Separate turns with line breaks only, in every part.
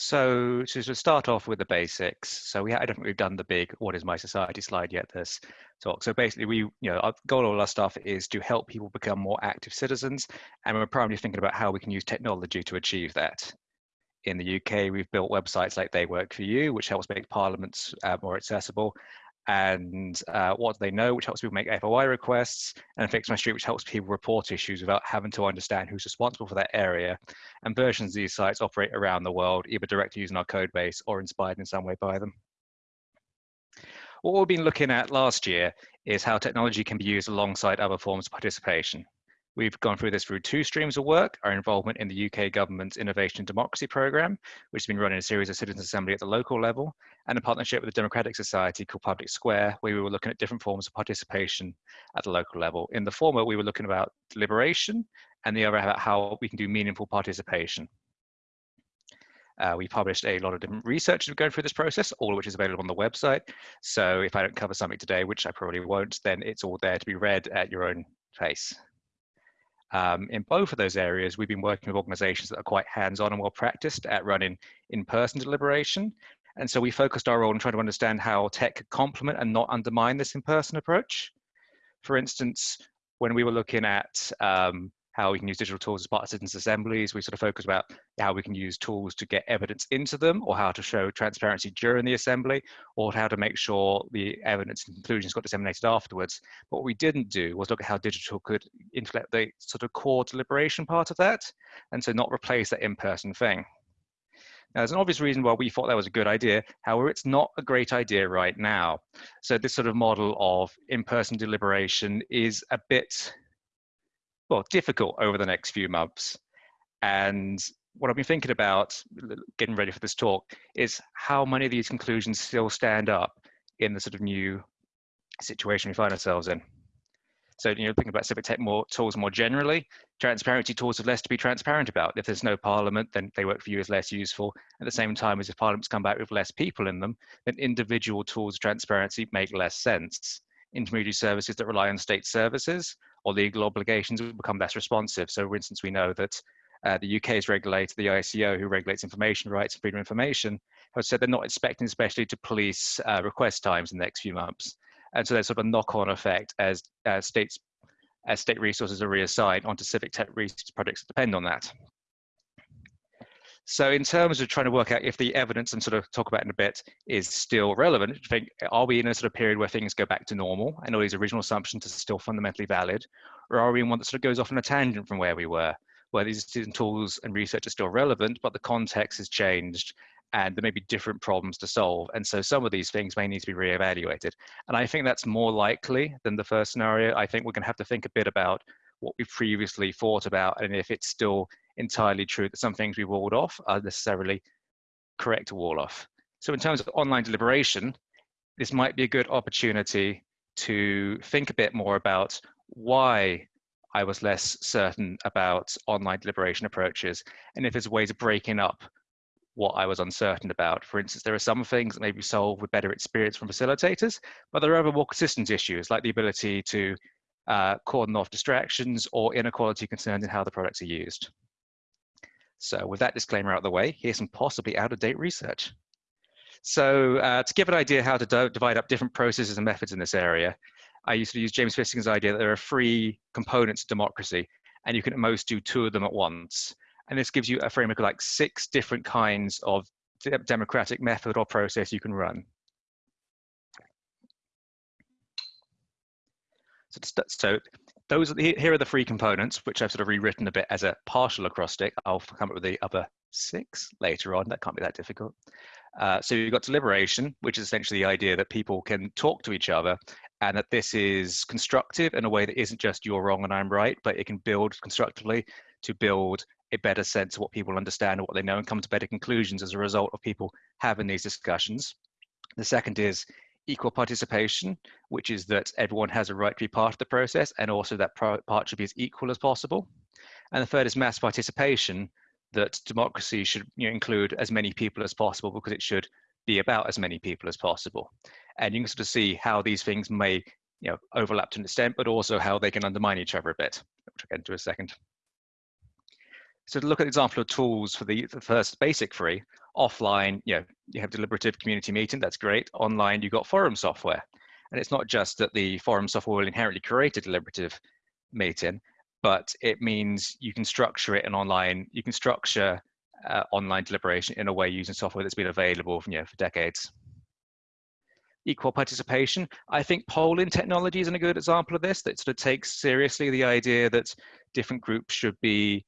So to start off with the basics, so we I don't think we've done the big "What is mySociety?" slide yet this talk. So basically, we you know our goal of all our stuff is to help people become more active citizens, and we're primarily thinking about how we can use technology to achieve that. In the UK, we've built websites like TheyWorkForYou, which helps make parliaments uh, more accessible, and uh, what they know, which helps people make FOI requests, and FixMyStreet, which helps people report issues without having to understand who's responsible for that area. And versions of these sites operate around the world, either directly using our code base or inspired in some way by them. What we've been looking at last year is how technology can be used alongside other forms of participation. We've gone through this through two streams of work, our involvement in the UK government's Innovation and Democracy Programme, which has been running a series of citizens' assembly at the local level, and a partnership with the Democratic Society called Public Square, where we were looking at different forms of participation at the local level. In the former, we were looking about deliberation, and the other about how we can do meaningful participation. Uh, we published a lot of different research going through this process, all of which is available on the website. So if I don't cover something today, which I probably won't, then it's all there to be read at your own pace. Um, in both of those areas, we've been working with organizations that are quite hands-on and well practiced at running in-person deliberation. And so we focused our role in trying to understand how tech could complement and not undermine this in-person approach. For instance, when we were looking at um, how we can use digital tools as part of citizens assemblies. We sort of focus about how we can use tools to get evidence into them or how to show transparency during the assembly or how to make sure the evidence and conclusions got disseminated afterwards. But what we didn't do was look at how digital could inflect the sort of core deliberation part of that and so not replace that in-person thing. Now, there's an obvious reason why we thought that was a good idea. However, it's not a great idea right now. So this sort of model of in-person deliberation is a bit well, difficult over the next few months. And what I've been thinking about, getting ready for this talk, is how many of these conclusions still stand up in the sort of new situation we find ourselves in. So, you know, thinking about civic tech more tools more generally, transparency tools have less to be transparent about. If there's no parliament, then they work for you as less useful. At the same time as if parliaments come back with less people in them, then individual tools of transparency make less sense. Intermediary services that rely on state services or legal obligations will become less responsive. So for instance, we know that uh, the UK's regulator, the ICO, who regulates information rights and freedom of information, have said they're not expecting especially to police uh, request times in the next few months. And so there's sort of a knock-on effect as uh, states as state resources are reassigned onto civic tech research projects that depend on that. So in terms of trying to work out if the evidence and sort of talk about in a bit is still relevant, I think, are we in a sort of period where things go back to normal and all these original assumptions are still fundamentally valid? Or are we in one that sort of goes off on a tangent from where we were, where these tools and research are still relevant, but the context has changed and there may be different problems to solve. And so some of these things may need to be reevaluated. And I think that's more likely than the first scenario. I think we're going to have to think a bit about what we previously thought about and if it's still entirely true that some things we walled off are necessarily correct to wall off. So in terms of online deliberation, this might be a good opportunity to think a bit more about why I was less certain about online deliberation approaches and if there's ways of breaking up what I was uncertain about. For instance, there are some things that may be solved with better experience from facilitators, but there are other more consistent issues like the ability to uh, cordon off distractions or inequality concerns in how the products are used. So with that disclaimer out of the way, here's some possibly out-of-date research. So uh, to give an idea how to divide up different processes and methods in this area, I used to use James Fishkin's idea that there are three components to democracy, and you can at most do two of them at once. And this gives you a framework of like six different kinds of democratic method or process you can run. So, so those are here are the three components, which I've sort of rewritten a bit as a partial acrostic. I'll come up with the other six later on. That can't be that difficult. Uh, so you've got deliberation, which is essentially the idea that people can talk to each other and that this is constructive in a way that isn't just you're wrong and I'm right, but it can build constructively to build a better sense of what people understand and what they know and come to better conclusions as a result of people having these discussions. The second is equal participation, which is that everyone has a right to be part of the process and also that part should be as equal as possible. And the third is mass participation, that democracy should you know, include as many people as possible because it should be about as many people as possible. And you can sort of see how these things may you know, overlap to an extent, but also how they can undermine each other a bit, which I'll get into a second. So to look at the example of tools for the, the first basic three, offline, you know, you have deliberative community meeting, that's great. Online, you've got forum software. And it's not just that the forum software will inherently create a deliberative meeting, but it means you can structure it in online, you can structure uh, online deliberation in a way using software that's been available you know, for decades. Equal participation. I think polling technology is a good example of this, that sort of takes seriously the idea that different groups should be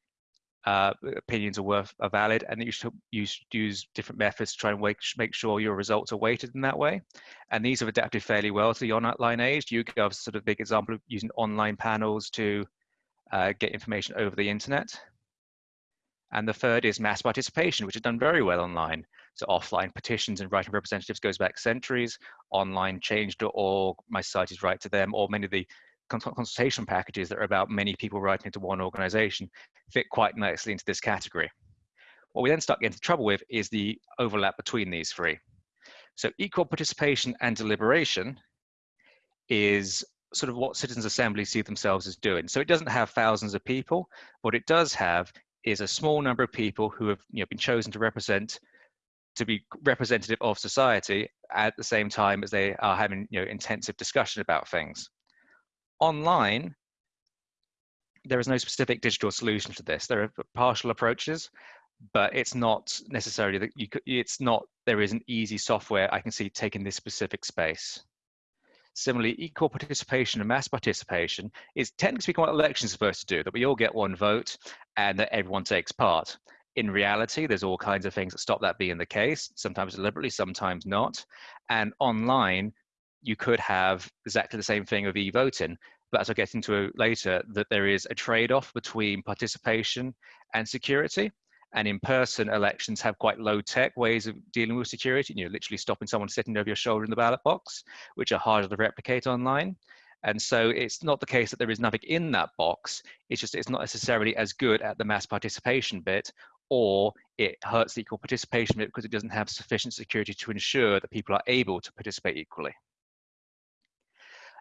uh, opinions are worth are valid and you should, you should use different methods to try and make, make sure your results are weighted in that way. And these have adapted fairly well to the online age. YouGov is sort of big example of using online panels to uh, get information over the internet. And the third is mass participation, which is done very well online. So offline petitions and writing representatives goes back centuries. Online change.org, my site is WriteToThem, or many of the consultation packages that are about many people writing into one organization fit quite nicely into this category. What we then start getting into trouble with is the overlap between these three. So equal participation and deliberation is sort of what citizens assemblies see themselves as doing. So it doesn't have thousands of people. What it does have is a small number of people who have you know, been chosen to represent to be representative of society at the same time as they are having you know intensive discussion about things online there is no specific digital solution to this there are partial approaches but it's not necessarily that you could it's not there isn't easy software i can see taking this specific space Similarly, equal participation and mass participation is technically what elections are supposed to do, that we all get one vote and that everyone takes part. In reality, there's all kinds of things that stop that being the case, sometimes deliberately, sometimes not. And online, you could have exactly the same thing of e-voting, but as I'll get into later, that there is a trade-off between participation and security and in-person elections have quite low-tech ways of dealing with security. You know, literally stopping someone sitting over your shoulder in the ballot box, which are harder to replicate online. And so it's not the case that there is nothing in that box. It's just it's not necessarily as good at the mass participation bit, or it hurts the equal participation bit because it doesn't have sufficient security to ensure that people are able to participate equally.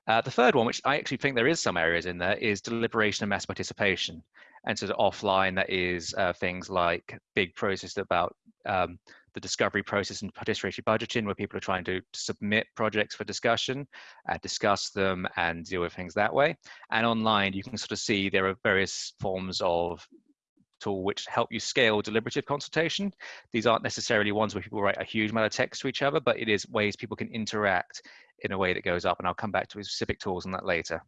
Uh, the third one, which I actually think there is some areas in there, is deliberation and mass participation. And so offline, that is uh, things like big process about um, the discovery process and participatory budgeting, where people are trying to submit projects for discussion, uh, discuss them, and deal with things that way. And online, you can sort of see there are various forms of tool which help you scale deliberative consultation. These aren't necessarily ones where people write a huge amount of text to each other, but it is ways people can interact in a way that goes up. And I'll come back to specific tools on that later.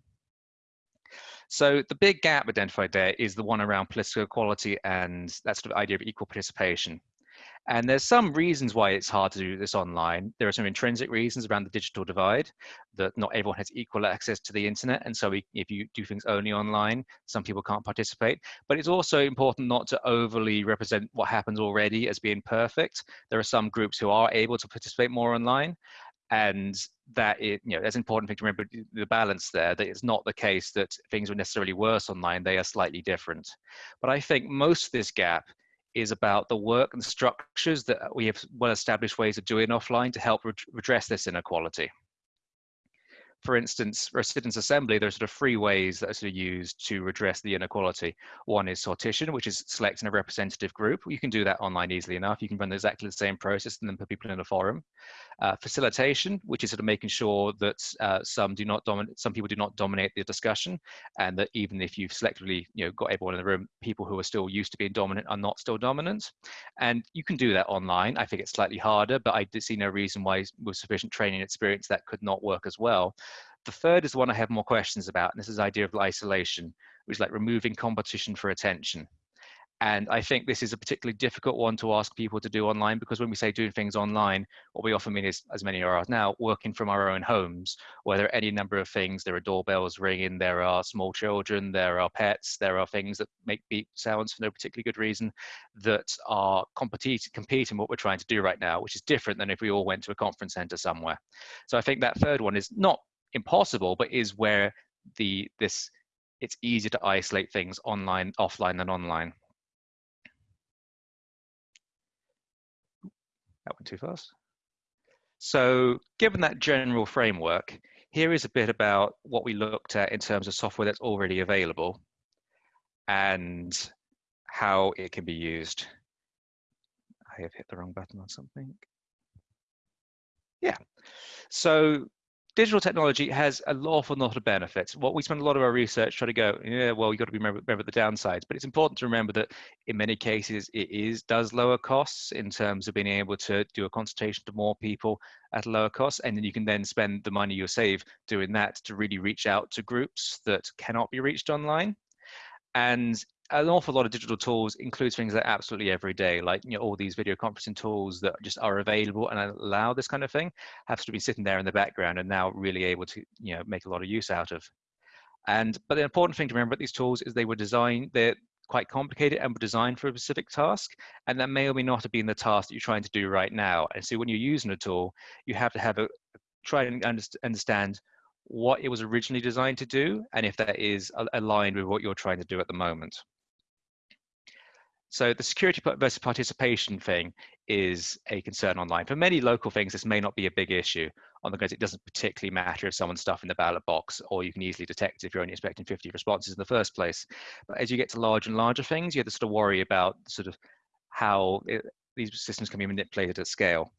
So the big gap identified there is the one around political equality and that sort of idea of equal participation. And there's some reasons why it's hard to do this online. There are some intrinsic reasons around the digital divide, that not everyone has equal access to the internet. And so we, if you do things only online, some people can't participate. But it's also important not to overly represent what happens already as being perfect. There are some groups who are able to participate more online and that it you know that's important thing to remember the balance there that it's not the case that things are necessarily worse online they are slightly different. But i think most of this gap is about the work and structures that we have well established ways of doing offline to help redress this inequality for instance, citizens assembly, there's sort of three ways that are sort of used to redress the inequality. One is sortition, which is selecting a representative group. You can do that online easily enough. You can run exactly the same process and then put people in a forum. Uh, facilitation, which is sort of making sure that uh, some do not dominate, some people do not dominate the discussion, and that even if you've selectively, you know, got everyone in the room, people who are still used to being dominant are not still dominant. And you can do that online. I think it's slightly harder, but I did see no reason why with sufficient training and experience that could not work as well. The third is one I have more questions about, and this is the idea of isolation, which is like removing competition for attention. And I think this is a particularly difficult one to ask people to do online because when we say doing things online, what we often mean is, as many are now, working from our own homes, where there are any number of things. There are doorbells ringing, there are small children, there are pets, there are things that make beep sounds for no particularly good reason that are compete, competing what we're trying to do right now, which is different than if we all went to a conference center somewhere. So I think that third one is not impossible, but is where the this it's easier to isolate things online, offline than online. That went too fast. So given that general framework, here is a bit about what we looked at in terms of software that's already available and how it can be used. I have hit the wrong button on something. Yeah. So digital technology has an awful lot of benefits. What we spend a lot of our research trying to go, yeah, well, you've got to remember, remember the downsides, but it's important to remember that in many cases it is does lower costs in terms of being able to do a consultation to more people at a lower cost, and then you can then spend the money you save doing that to really reach out to groups that cannot be reached online. And an awful lot of digital tools includes things that absolutely every day, like you know all these video conferencing tools that just are available and allow this kind of thing, have to be sitting there in the background and now really able to you know make a lot of use out of. And but the important thing to remember about these tools is they were designed they're quite complicated and were designed for a specific task, and that may or may not have been the task that you're trying to do right now. And so when you're using a tool, you have to have a try and understand what it was originally designed to do and if that is aligned with what you're trying to do at the moment. So the security versus participation thing is a concern online. For many local things, this may not be a big issue on the grounds it doesn't particularly matter if someone's stuff in the ballot box, or you can easily detect if you're only expecting 50 responses in the first place. But as you get to large and larger things, you have to sort of worry about sort of how it, these systems can be manipulated at scale.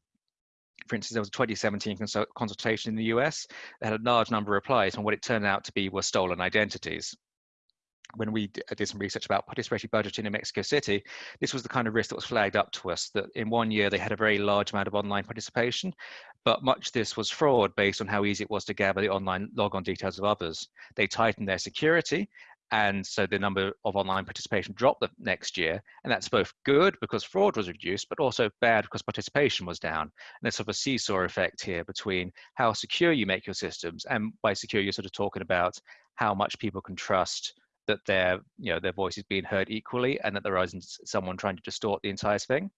For instance, there was a 2017 consultation in the US that had a large number of replies, and what it turned out to be were stolen identities when we uh, did some research about participatory budgeting in Mexico City, this was the kind of risk that was flagged up to us that in one year they had a very large amount of online participation, but much of this was fraud based on how easy it was to gather the online logon details of others. They tightened their security and so the number of online participation dropped the next year and that's both good because fraud was reduced but also bad because participation was down and there's sort of a seesaw effect here between how secure you make your systems and by secure you're sort of talking about how much people can trust that their you know their voice is being heard equally and that there isn't someone trying to distort the entire thing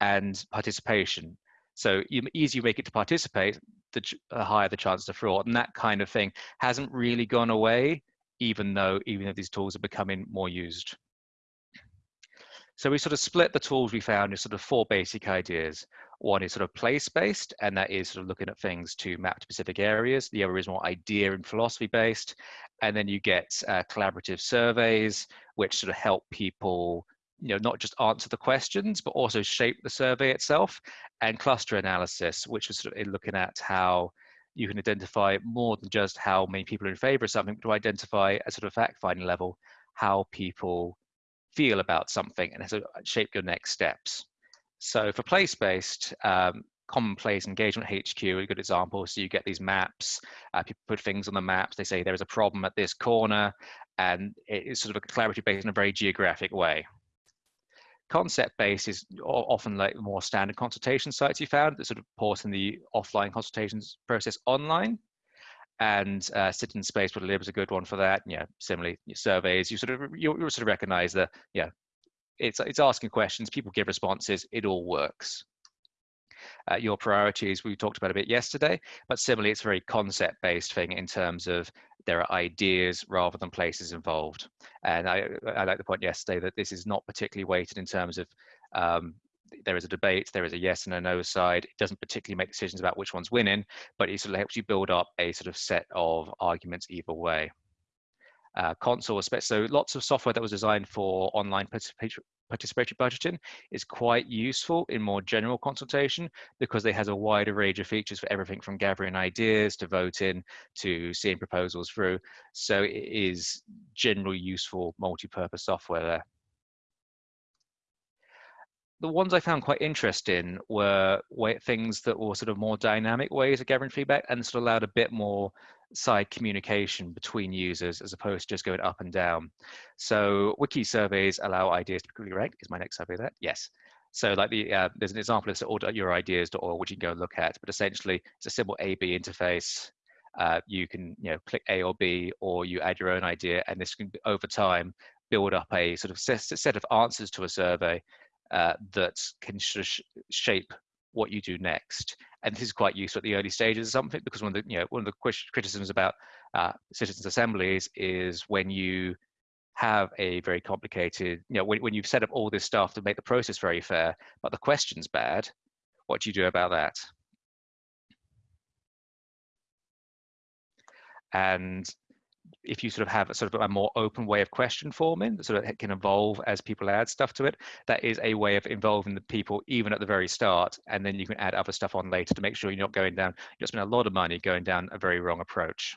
and participation. So the easier you make it to participate the uh, higher the chance of fraud and that kind of thing hasn't really gone away even though even though these tools are becoming more used so we sort of split the tools we found into sort of four basic ideas. One is sort of place-based, and that is sort of looking at things to map to specific areas. The other is more idea and philosophy-based. And then you get uh, collaborative surveys, which sort of help people you know, not just answer the questions, but also shape the survey itself. And cluster analysis, which is sort of looking at how you can identify more than just how many people are in favor of something, to identify at sort of fact-finding level how people feel about something and so shape your next steps. So for place-based, um, Commonplace engagement HQ, a good example. So you get these maps, uh, people put things on the maps, they say there is a problem at this corner, and it's sort of a collaborative based in a very geographic way. Concept based is often like more standard consultation sites you found that sort of porting the offline consultations process online and uh, Citizen Space with Lib is a good one for that. Yeah, similarly, surveys, you sort of you, you sort of recognize that yeah, it's it's asking questions, people give responses, it all works. Uh, your priorities we talked about a bit yesterday, but similarly, it's a very concept-based thing in terms of there are ideas rather than places involved. And I, I like the point yesterday that this is not particularly weighted in terms of um, there is a debate, there is a yes and a no side. It doesn't particularly make decisions about which one's winning, but it sort of helps you build up a sort of set of arguments either way. Uh, Consul, so lots of software that was designed for online participatory budgeting is quite useful in more general consultation because it has a wider range of features for everything from gathering ideas to voting to seeing proposals through. So it is generally useful multi-purpose software there the ones I found quite interesting were things that were sort of more dynamic ways of gathering feedback and sort of allowed a bit more side communication between users as opposed to just going up and down. So wiki surveys allow ideas to be quickly ranked. Is my next survey that? Yes. So like the uh, there's an example of allourideas.org which you can go look at, but essentially it's a simple A/B interface. Uh, you can you know click A or B or you add your own idea, and this can over time build up a sort of set of answers to a survey uh, that can sh shape what you do next. And this is quite useful at the early stages of something because one of the you know one of the criticisms about uh, citizens assemblies is when you have a very complicated you know when, when you've set up all this stuff to make the process very fair, but the question's bad. What do you do about that? And if you sort of have a sort of a more open way of question forming that sort of can evolve as people add stuff to it, that is a way of involving the people even at the very start. And then you can add other stuff on later to make sure you're not going down, you spend a lot of money going down a very wrong approach.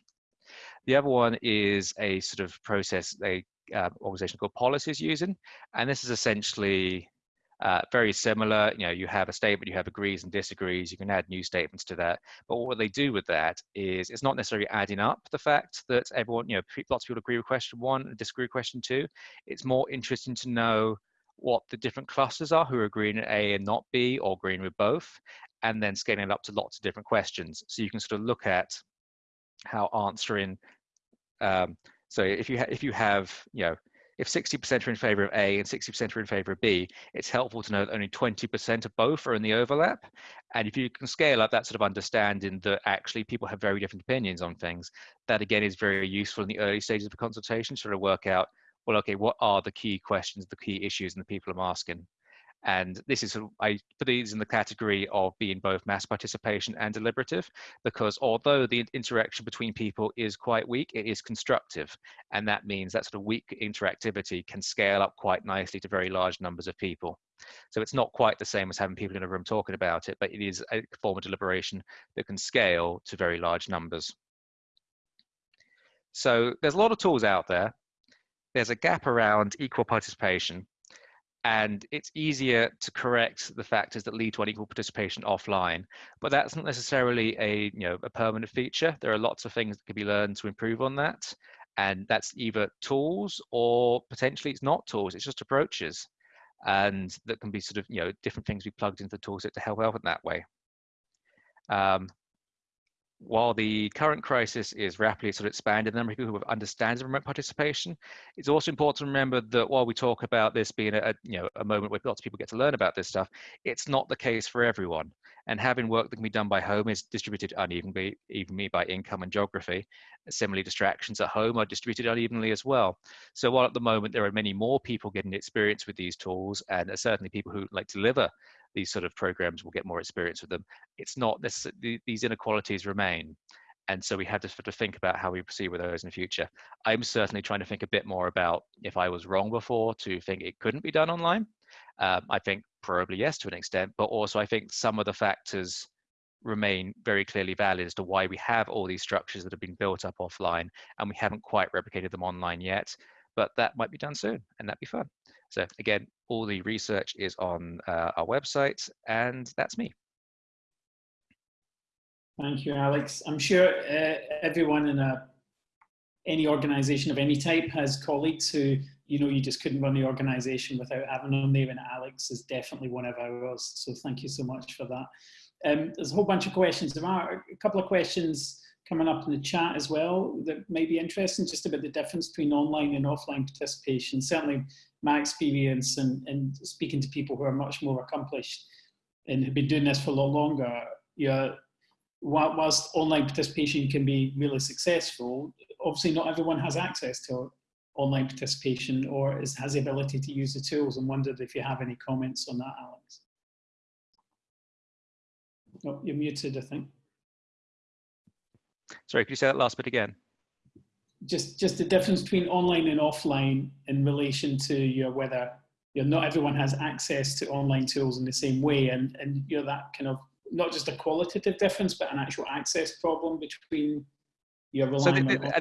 The other one is a sort of process a uh, organization called Polis using, and this is essentially uh, very similar. You know, you have a statement, you have agrees and disagrees. You can add new statements to that. But what they do with that is it's not necessarily adding up the fact that everyone, you know, lots of people agree with question one and disagree with question two. It's more interesting to know what the different clusters are who are agreeing with A and not B or agreeing with both, and then scaling it up to lots of different questions. So you can sort of look at how answering. Um, so if you if you have you know if 60% are in favor of A and 60% are in favor of B, it's helpful to know that only 20% of both are in the overlap. And if you can scale up that sort of understanding that actually people have very different opinions on things, that again is very useful in the early stages of a consultation, to sort of work out, well, okay, what are the key questions, the key issues, and the people I'm asking. And this is, I put these in the category of being both mass participation and deliberative, because although the interaction between people is quite weak, it is constructive. And that means that sort of weak interactivity can scale up quite nicely to very large numbers of people. So it's not quite the same as having people in a room talking about it, but it is a form of deliberation that can scale to very large numbers. So there's a lot of tools out there. There's a gap around equal participation and it's easier to correct the factors that lead to unequal participation offline. But that's not necessarily a you know a permanent feature. There are lots of things that can be learned to improve on that and that's either tools or potentially it's not tools it's just approaches and that can be sort of you know different things we plugged into the toolset to help out in that way. Um, while the current crisis is rapidly sort of expanding the number of people who understand remote participation, it's also important to remember that while we talk about this being a, you know a moment where lots of people get to learn about this stuff, it's not the case for everyone. And having work that can be done by home is distributed unevenly, evenly by income and geography. Similarly, distractions at home are distributed unevenly as well. So while at the moment there are many more people getting experience with these tools, and certainly people who like to deliver these sort of programs will get more experience with them. It's not this, these inequalities remain. And so we have to sort of think about how we proceed with those in the future. I'm certainly trying to think a bit more about if I was wrong before to think it couldn't be done online. Um, I think probably yes to an extent, but also I think some of the factors remain very clearly valid as to why we have all these structures that have been built up offline and we haven't quite replicated them online yet. But that might be done soon and that'd be fun. So again, all the research is on uh, our website, and that's me.
Thank you, Alex. I'm sure uh, everyone in a any organization of any type has colleagues who, you know, you just couldn't run the organization without having them there, and Alex is definitely one of ours. So thank you so much for that. Um, there's a whole bunch of questions. There are a couple of questions coming up in the chat as well that may be interesting, just about the difference between online and offline participation. Certainly my experience and, and speaking to people who are much more accomplished and have been doing this for a lot longer, know, whilst online participation can be really successful, obviously not everyone has access to online participation or is, has the ability to use the tools and wondered if you have any comments on that, Alex. Oh, you're muted, I think.
Sorry, could you say that last bit again?
Just just the difference between online and offline in relation to you know, whether you know, not everyone has access to online tools in the same way and and you know that kind of not just a qualitative difference but an actual access problem between
so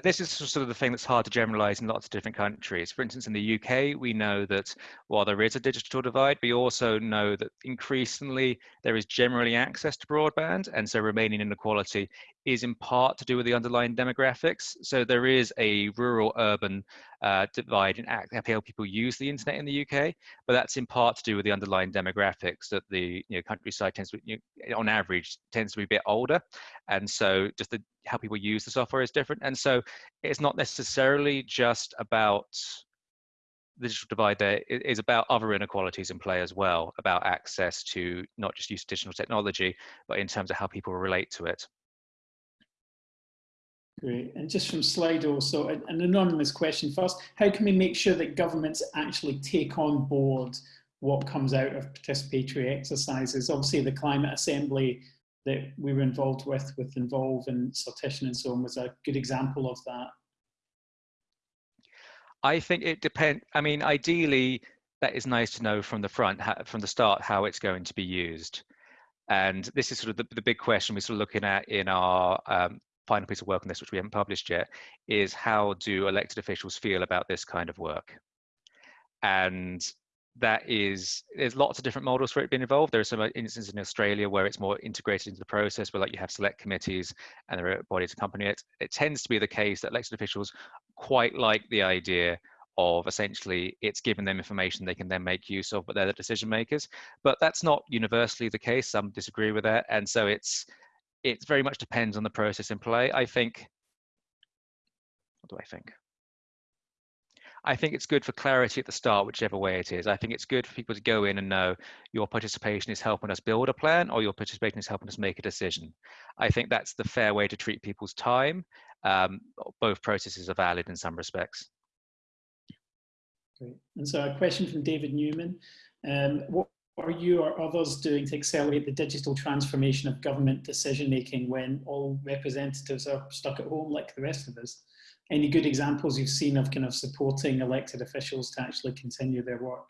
this is sort of the thing that's hard to generalize in lots of different countries. For instance, in the UK, we know that while there is a digital divide, we also know that increasingly there is generally access to broadband, and so remaining inequality is in part to do with the underlying demographics. So there is a rural-urban uh, divide in how people use the internet in the UK, but that's in part to do with the underlying demographics that the you know, countryside tends to, you know, on average, tends to be a bit older, and so just the, how people use the software is different. And so it's not necessarily just about the digital divide there is about other inequalities in play as well, about access to not just use of digital technology, but in terms of how people relate to it.
Great. And just from Slido, so an anonymous question first. How can we make sure that governments actually take on board what comes out of participatory exercises? Obviously, the Climate Assembly that we were involved with, with Involve and Sortition and so on, was a good example of that.
I think it depends. I mean, ideally, that is nice to know from the front, from the start, how it's going to be used. And this is sort of the, the big question we're sort of looking at in our um, final piece of work on this, which we haven't published yet, is how do elected officials feel about this kind of work? And that is there's lots of different models for it being involved. There are some uh, instances in Australia where it's more integrated into the process, where like you have select committees and there are bodies accompany it. It tends to be the case that elected officials quite like the idea of essentially it's giving them information they can then make use of, but they're the decision makers. But that's not universally the case. Some disagree with that, and so it's it very much depends on the process in play. I think. What do I think? I think it's good for clarity at the start, whichever way it is. I think it's good for people to go in and know your participation is helping us build a plan or your participation is helping us make a decision. I think that's the fair way to treat people's time. Um, both processes are valid in some respects.
Great. And so a question from David Newman. Um, what are you or others doing to accelerate the digital transformation of government decision making when all representatives are stuck at home like the rest of us? any good examples you've seen of kind of supporting elected officials to actually continue their work?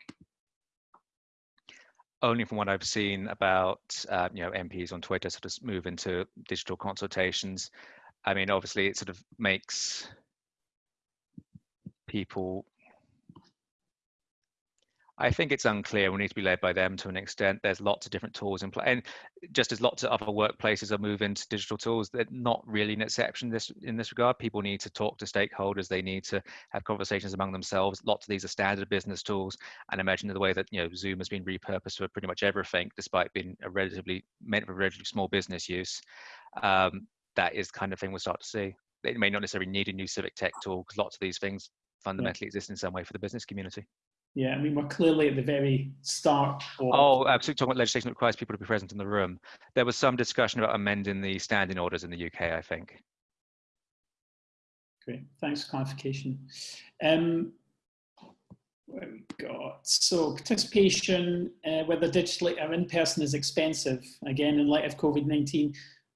Only from what I've seen about uh, you know MPs on Twitter sort of move into digital consultations. I mean, obviously, it sort of makes people I think it's unclear. We need to be led by them to an extent. There's lots of different tools in play, and just as lots of other workplaces are moving to digital tools, they're not really an exception in this in this regard. People need to talk to stakeholders. They need to have conversations among themselves. Lots of these are standard business tools, and imagine the way that you know Zoom has been repurposed for pretty much everything, despite being a relatively meant for relatively small business use. Um, that is kind of thing we'll start to see. It may not necessarily need a new civic tech tool because lots of these things fundamentally yeah. exist in some way for the business community.
Yeah, I mean, we're clearly at the very start.
Of... Oh, absolutely. Talking about legislation that requires people to be present in the room. There was some discussion about amending the standing orders in the UK, I think.
Great, thanks for clarification. Um, where we got so participation, uh, whether digitally or in person, is expensive. Again, in light of COVID nineteen,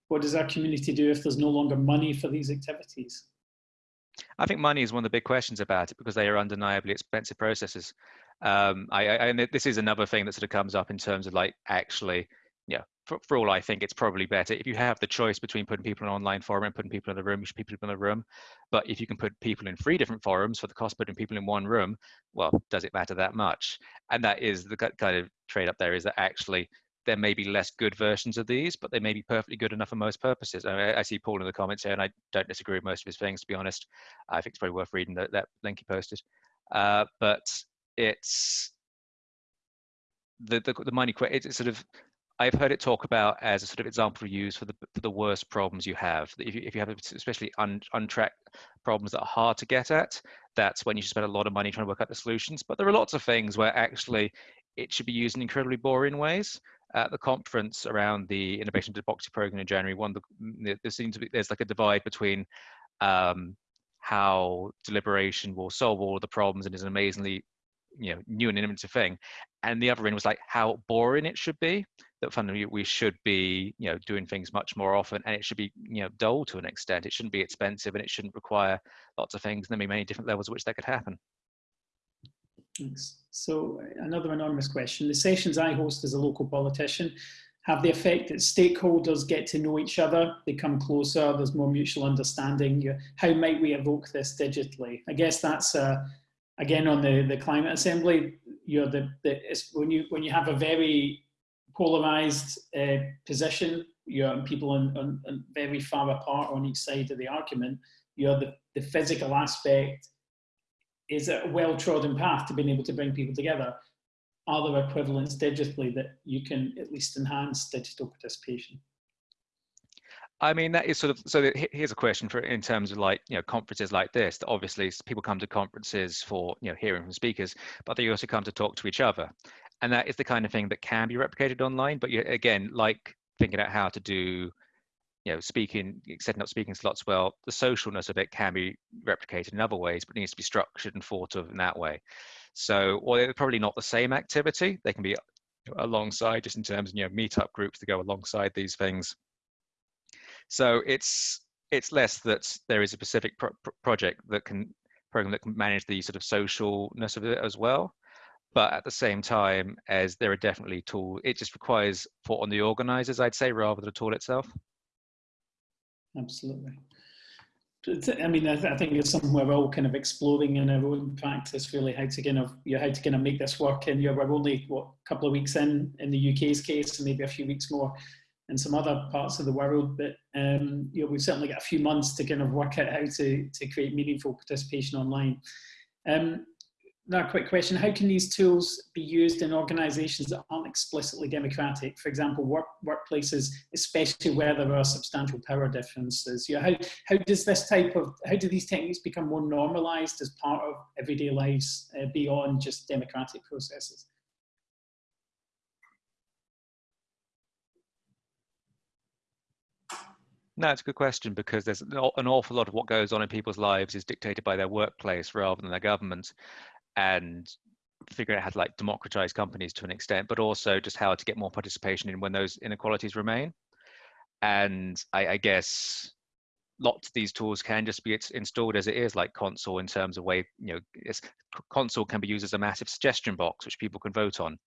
what does our community do if there's no longer money for these activities?
I think money is one of the big questions about it because they are undeniably expensive processes. Um, I, I, and this is another thing that sort of comes up in terms of like actually, yeah, for, for all I think, it's probably better if you have the choice between putting people in an online forum and putting people in the room. You should put people in the room. But if you can put people in three different forums for the cost of putting people in one room, well, does it matter that much? And that is the kind of trade up there is that actually there may be less good versions of these, but they may be perfectly good enough for most purposes. I, I, see Paul in the comments here, and I don't disagree with most of his things, to be honest. I think it's probably worth reading that, that link he posted. Uh, but it's the, the, the money, it's sort of, I've heard it talk about as a sort of example to use for the, for the worst problems you have. If you, if you have especially un, untracked problems that are hard to get at, that's when you should spend a lot of money trying to work out the solutions. But there are lots of things where actually it should be used in incredibly boring ways at the conference around the innovation democracy program in January, one the, there seems to be there's like a divide between um, how deliberation will solve all of the problems and is an amazingly you know new and innovative thing, and the other end was like how boring it should be. That fundamentally we should be you know doing things much more often, and it should be you know dull to an extent. It shouldn't be expensive, and it shouldn't require lots of things. And there may be many different levels at which that could happen.
Thanks. So another anonymous question. The sessions I host as a local politician have the effect that stakeholders get to know each other, they come closer, there's more mutual understanding. How might we evoke this digitally? I guess that's, uh, again, on the, the climate assembly, you're the, the when, you, when you have a very polarized uh, position, you're people on, on, on very far apart on each side of the argument, you're the, the physical aspect is a well-trodden path to being able to bring people together. Are there equivalents digitally that you can at least enhance digital participation?
I mean, that is sort of so. Here's a question for in terms of like you know conferences like this. Obviously, people come to conferences for you know hearing from speakers, but they also come to talk to each other, and that is the kind of thing that can be replicated online. But you, again, like thinking out how to do you know, speaking, setting up speaking slots well, the socialness of it can be replicated in other ways, but it needs to be structured and thought of in that way. So, well, they're probably not the same activity. They can be alongside, just in terms of you know, meetup groups to go alongside these things. So it's it's less that there is a specific pro project that can program that can manage the sort of socialness of it as well. But at the same time, as there are definitely tools, it just requires thought on the organizers, I'd say, rather than the tool itself.
Absolutely. I mean, I, th I, think it's something we're all kind of exploring in our own practice, really, how to kind of, you know, how to kind of make this work. And you know, we're only, what, a couple of weeks in, in the UK's case, and maybe a few weeks more in some other parts of the world. But, um, you know, we've certainly got a few months to kind of work out how to, to create meaningful participation online. Um, now, a quick question. How can these tools be used in organizations that aren't explicitly democratic? For example, work, workplaces, especially where there are substantial power differences. You know, how, how does this type of, how do these techniques become more normalized as part of everyday lives uh, beyond just democratic processes?
No, it's a good question because there's an awful lot of what goes on in people's lives is dictated by their workplace rather than their government and figuring out how to like democratize companies to an extent, but also just how to get more participation in when those inequalities remain. And I, I guess lots of these tools can just be installed as it is, like Consul in terms of way, you know, Consul can be used as a massive suggestion box which people can vote on,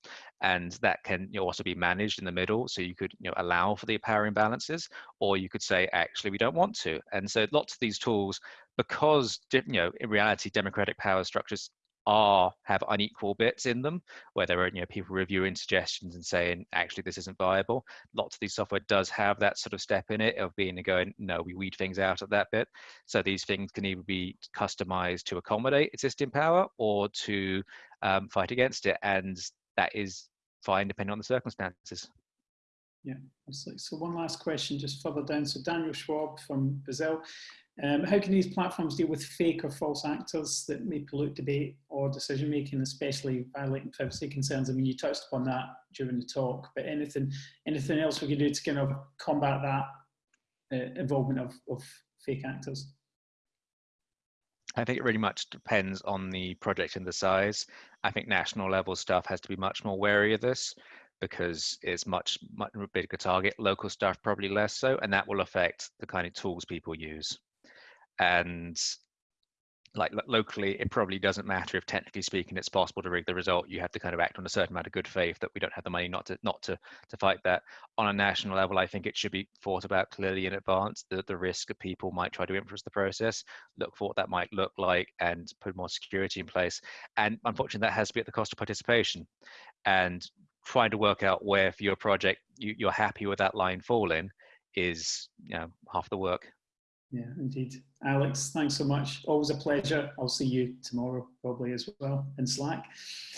and that can you know, also be managed in the middle. So you could you know allow for the power imbalances, or you could say actually we don't want to. And so lots of these tools, because you know in reality democratic power structures are have unequal bits in them where there are you know people reviewing suggestions and saying actually this isn't viable lots of these software does have that sort of step in it of being going no we weed things out at that bit so these things can either be customized to accommodate existing power or to um, fight against it and that is fine depending on the circumstances
yeah. So one last question just further down. So Daniel Schwab from Brazil um, how can these platforms deal with fake or false actors that may pollute debate or decision making, especially violating privacy concerns? I mean, you touched upon that during the talk, but anything, anything else we can do to kind of combat that uh, involvement of, of fake actors?
I think it really much depends on the project and the size. I think national level stuff has to be much more wary of this because it's much much bigger target. Local stuff probably less so, and that will affect the kind of tools people use and like locally it probably doesn't matter if technically speaking it's possible to rig the result. You have to kind of act on a certain amount of good faith that we don't have the money not to not to to fight that. On a national level i think it should be thought about clearly in advance the, the risk of people might try to influence the process look for what that might look like and put more security in place. And unfortunately that has to be at the cost of participation and trying to work out where for your project you, you're happy with that line falling is you know half the work
yeah, indeed. Alex, thanks so much. Always a pleasure. I'll see you tomorrow probably as well in Slack.